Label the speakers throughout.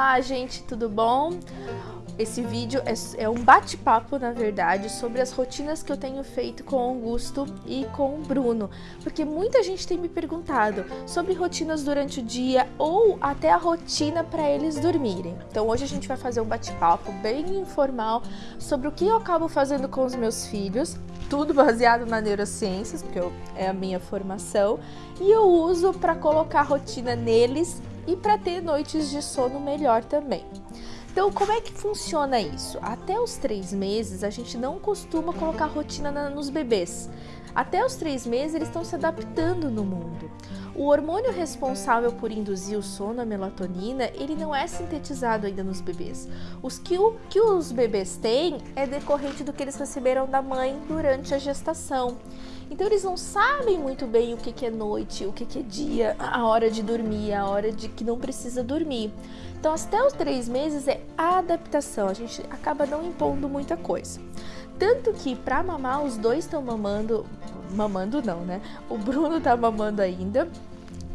Speaker 1: Olá, gente, tudo bom? Esse vídeo é, é um bate-papo, na verdade, sobre as rotinas que eu tenho feito com o Augusto e com o Bruno, porque muita gente tem me perguntado sobre rotinas durante o dia ou até a rotina para eles dormirem. Então hoje a gente vai fazer um bate-papo bem informal sobre o que eu acabo fazendo com os meus filhos, tudo baseado na neurociências, porque eu, é a minha formação, e eu uso para colocar rotina neles e para ter noites de sono melhor também. Então, como é que funciona isso? Até os três meses, a gente não costuma colocar rotina na, nos bebês. Até os três meses, eles estão se adaptando no mundo. O hormônio responsável por induzir o sono, a melatonina, ele não é sintetizado ainda nos bebês. Os que, o, que os bebês têm é decorrente do que eles receberam da mãe durante a gestação. Então eles não sabem muito bem o que, que é noite, o que, que é dia, a hora de dormir, a hora de que não precisa dormir. Então, até os três meses é adaptação, a gente acaba não impondo muita coisa. Tanto que para mamar, os dois estão mamando, mamando não, né? O Bruno tá mamando ainda,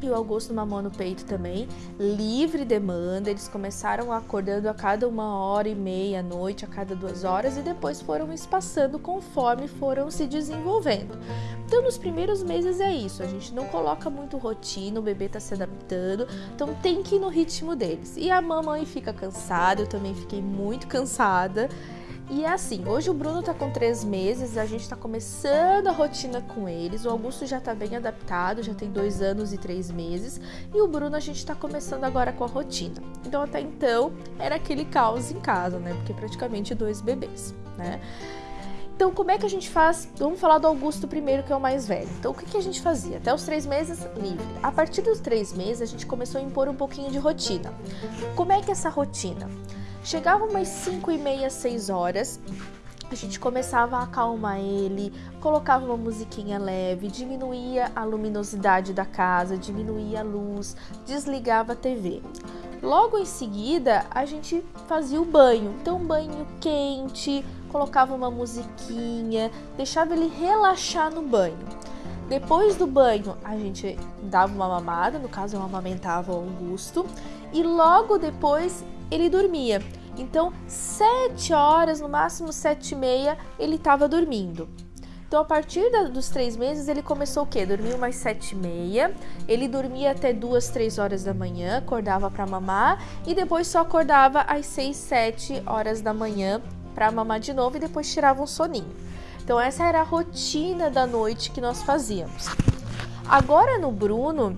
Speaker 1: e o Augusto mamou no peito também, livre demanda. Eles começaram acordando a cada uma hora e meia à noite, a cada duas horas, e depois foram espaçando conforme foram se desenvolvendo. Então, nos primeiros meses é isso, a gente não coloca muito rotina, o bebê tá se adaptando, então tem que ir no ritmo deles. E a mamãe fica cansada, eu também fiquei muito cansada. E é assim, hoje o Bruno tá com três meses, a gente tá começando a rotina com eles. O Augusto já tá bem adaptado, já tem dois anos e três meses. E o Bruno a gente tá começando agora com a rotina. Então até então era aquele caos em casa, né? Porque praticamente dois bebês, né? Então, como é que a gente faz? Vamos falar do Augusto primeiro, que é o mais velho. Então, o que, a gente fazia? Até os três meses, livre. A partir dos três meses, a gente começou a impor um pouquinho de rotina. Como é que é essa rotina? Chegava umas 5 e meia, 6 horas, a gente começava a acalmar ele, colocava uma musiquinha leve, diminuía a luminosidade da casa, diminuía a luz, desligava a TV. Logo em seguida, a gente fazia o banho. Então, banho quente, colocava uma musiquinha, deixava ele relaxar no banho. Depois do banho, a gente dava uma mamada, no caso eu amamentava o Augusto, e logo depois ele dormia. Então, sete horas, no máximo sete e meia, ele estava dormindo. Então, a partir da, dos três meses, ele começou o quê? Dormiu mais sete e meia, ele dormia até duas, três horas da manhã, acordava para mamar e depois só acordava às seis, sete horas da manhã para mamar de novo e depois tirava um soninho. Então, essa era a rotina da noite que nós fazíamos. Agora no Bruno,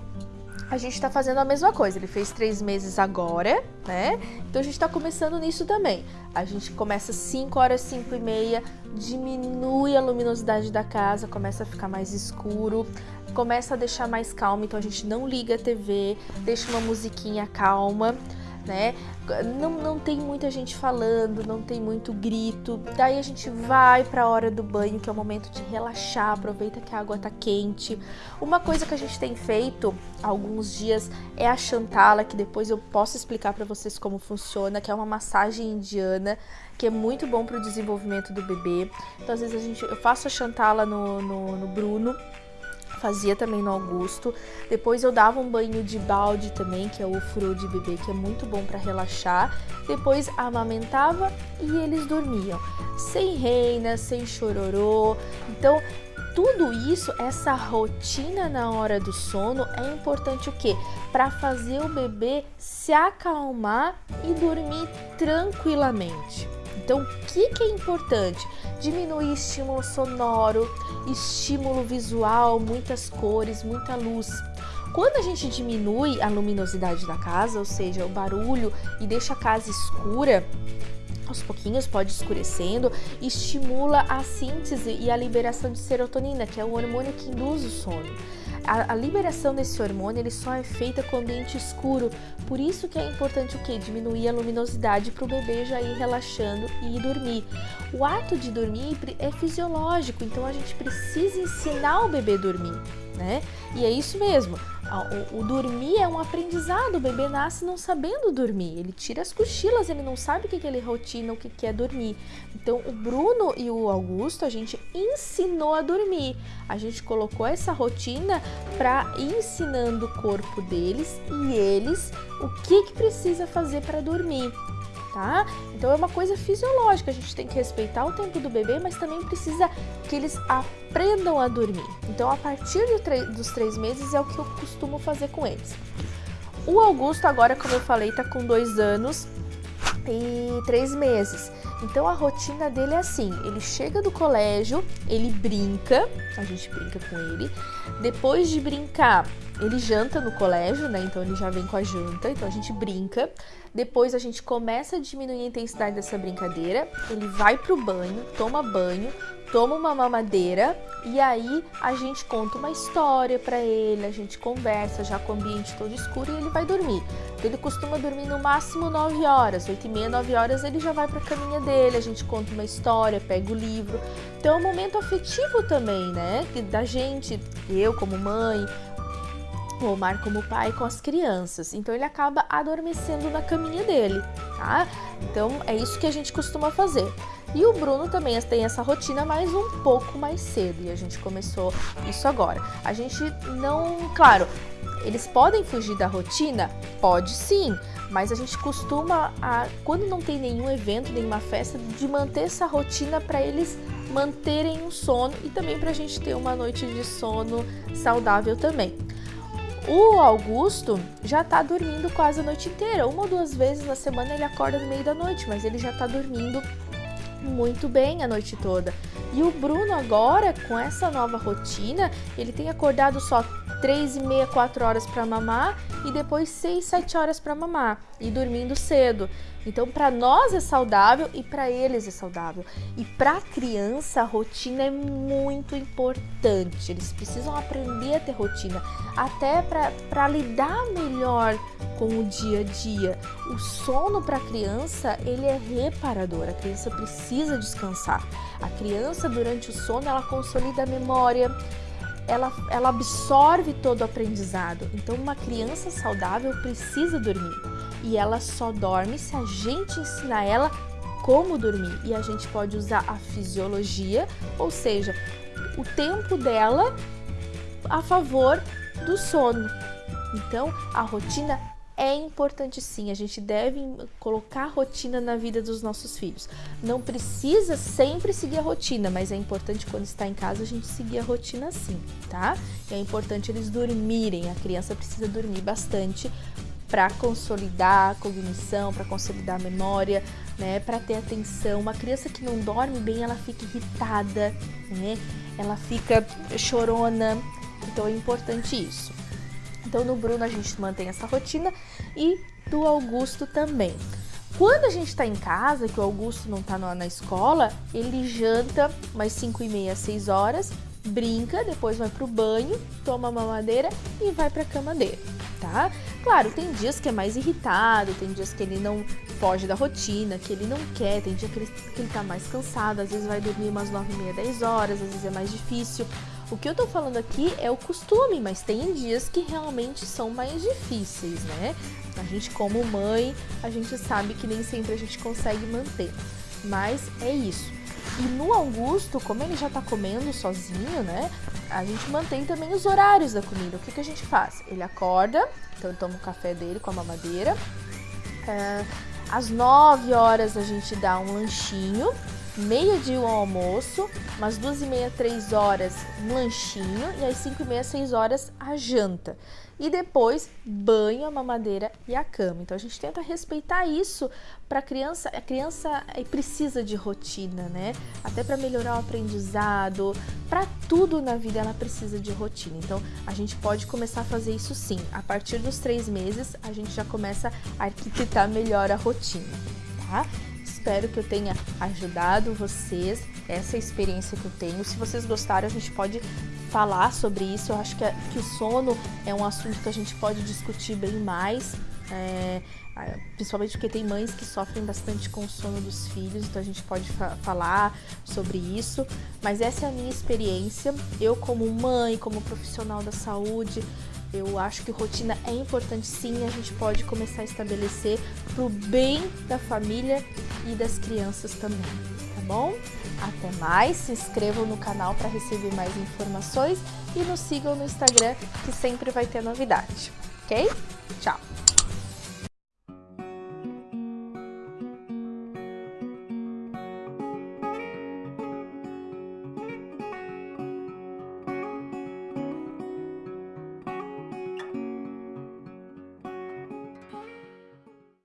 Speaker 1: a gente está fazendo a mesma coisa. Ele fez três meses agora, né? Então a gente está começando nisso também. A gente começa 5 horas, 5 e meia, diminui a luminosidade da casa, começa a ficar mais escuro, começa a deixar mais calmo. Então a gente não liga a TV, deixa uma musiquinha calma né? Não, não tem muita gente falando, não tem muito grito. Daí a gente vai para a hora do banho, que é o momento de relaxar, aproveita que a água tá quente. Uma coisa que a gente tem feito alguns dias é a chantala, que depois eu posso explicar para vocês como funciona, que é uma massagem indiana que é muito bom para o desenvolvimento do bebê. Então, às vezes a gente, eu faço a chantala no, no, no Bruno fazia também no Augusto. Depois eu dava um banho de balde também, que é o furo de bebê, que é muito bom para relaxar. Depois amamentava e eles dormiam, sem reina, sem chororô. Então, tudo isso, essa rotina na hora do sono é importante o quê? Para fazer o bebê se acalmar e dormir tranquilamente. Então, o que, que é importante? Diminuir estímulo sonoro, estímulo visual, muitas cores, muita luz. Quando a gente diminui a luminosidade da casa, ou seja, o barulho, e deixa a casa escura, aos pouquinhos pode escurecendo, estimula a síntese e a liberação de serotonina, que é o hormônio que induz o sono a, a, liberação desse hormônio ele só é feita com ambiente escuro, por isso que é importante o que? Diminuir a luminosidade para o bebê já ir relaxando e ir dormir. O ato de dormir é fisiológico, então a gente precisa ensinar o bebê a dormir. Né? E é isso mesmo. O, o, dormir é um aprendizado. O bebê nasce não sabendo dormir. Ele tira as cochilas, ele não sabe o que, que ele rotina, o que, que é dormir. Então, o Bruno e o Augusto, a gente ensinou a dormir. A gente colocou essa rotina para ensinando o corpo deles e eles o que, que precisa fazer para dormir tá? Então é uma coisa fisiológica, a gente tem que respeitar o tempo do bebê, mas também precisa que eles aprendam a dormir. Então a partir do dos três meses é o que eu costumo fazer com eles. O Augusto agora, como eu falei, tá com dois anos e três meses. Então a rotina dele é assim: ele chega do colégio, ele brinca, a gente brinca com ele. Depois de brincar, ele janta no colégio, né? Então ele já vem com a janta, então a gente brinca. Depois a gente começa a diminuir a intensidade dessa brincadeira. Ele vai pro banho, toma banho, toma uma mamadeira e aí a gente conta uma história para ele, a gente conversa já com o ambiente todo escuro e ele vai dormir. Ele costuma dormir no máximo 9 horas, 8 e meia, 9 horas ele já vai para a caminha dele, a gente conta uma história, pega o livro. Então é um momento afetivo também, né? Da gente, eu como mãe, o Omar como pai com as crianças. Então ele acaba adormecendo na caminha dele, tá? Então é isso que a gente costuma fazer. E o Bruno também tem essa rotina, mas um pouco mais cedo. E a gente começou isso agora. A gente não, claro, eles podem fugir da rotina? Pode sim, mas a gente costuma, a, quando não tem nenhum evento, nenhuma festa, de manter essa rotina para eles manterem o sono e também para a gente ter uma noite de sono saudável também. O Augusto já tá dormindo quase a noite inteira. Uma ou duas vezes na semana ele acorda no meio da noite, mas ele já tá dormindo muito bem a noite toda. E o Bruno agora, com essa nova rotina, ele tem acordado só 3 e meia, 4 horas para mamar e depois 6, 7 horas para mamar e dormindo cedo. Então, para nós é saudável e para eles é saudável. E para a criança, a rotina é muito importante. Eles precisam aprender a ter rotina, até para lidar melhor com o dia a dia. O sono para a criança, ele é reparador. A criança precisa descansar. A criança, durante o sono, ela consolida a memória, ela, ela absorve todo o aprendizado. Então, uma criança saudável precisa dormir e ela só dorme se a gente ensinar ela como dormir. E a gente pode usar a fisiologia, ou seja, o tempo dela a favor do sono. Então, a rotina é importante sim, a gente deve colocar rotina na vida dos nossos filhos. Não precisa sempre seguir a rotina, mas é importante quando está em casa a gente seguir a rotina sim, tá? é importante eles dormirem, a criança precisa dormir bastante para consolidar a cognição, para consolidar a memória, né, para ter atenção. Uma criança que não dorme bem, ela fica irritada, né? Ela fica chorona. Então é importante isso. Então no Bruno a gente mantém essa rotina e do Augusto também. Quando a gente está em casa, que o Augusto não está na escola, ele janta umas 5 e meia, 6 horas, brinca, depois vai pro banho, toma mamadeira e vai para a cama dele tá? Claro, tem dias que é mais irritado, tem dias que ele não foge da rotina, que ele não quer, tem dia que ele, que ele tá mais cansado, às vezes vai dormir umas 9 e meia, 10 horas, às vezes é mais difícil. O que eu tô falando aqui é o costume, mas tem dias que realmente são mais difíceis, né? A gente, como mãe, a gente sabe que nem sempre a gente consegue manter. Mas é isso. E no Augusto, como ele já tá comendo sozinho, né? A gente mantém também os horários da comida. O que, que a gente faz? Ele acorda, então toma o café dele com a mamadeira. É, às 9 horas a gente dá um lanchinho, meia dia o almoço, umas duas e meia, três horas um lanchinho e às cinco e meia, seis horas a janta e depois banho, a mamadeira e a cama. Então a gente tenta respeitar isso para a criança. A criança eh, precisa de rotina, né? Até para melhorar o aprendizado, para tudo na vida ela precisa de rotina. Então a gente pode começar a fazer isso sim. A partir dos três meses a gente já começa a arquitetar melhor a rotina, tá? Espero que eu tenha ajudado vocês, essa experiência que eu tenho. Se vocês gostaram, a gente pode falar sobre isso. Eu acho que, que o sono é um assunto que a gente pode discutir bem mais. É, principalmente porque tem mães que sofrem bastante com o sono dos filhos, então a gente pode fa falar sobre isso. Mas essa é a minha experiência. Eu, como mãe, como profissional da saúde, eu acho que rotina é importante sim, a gente pode começar a estabelecer pro bem da família e das crianças também, tá bom? Até mais, se inscrevam no canal para receber mais informações e nos sigam no Instagram que sempre vai ter novidade, ok? Tchau!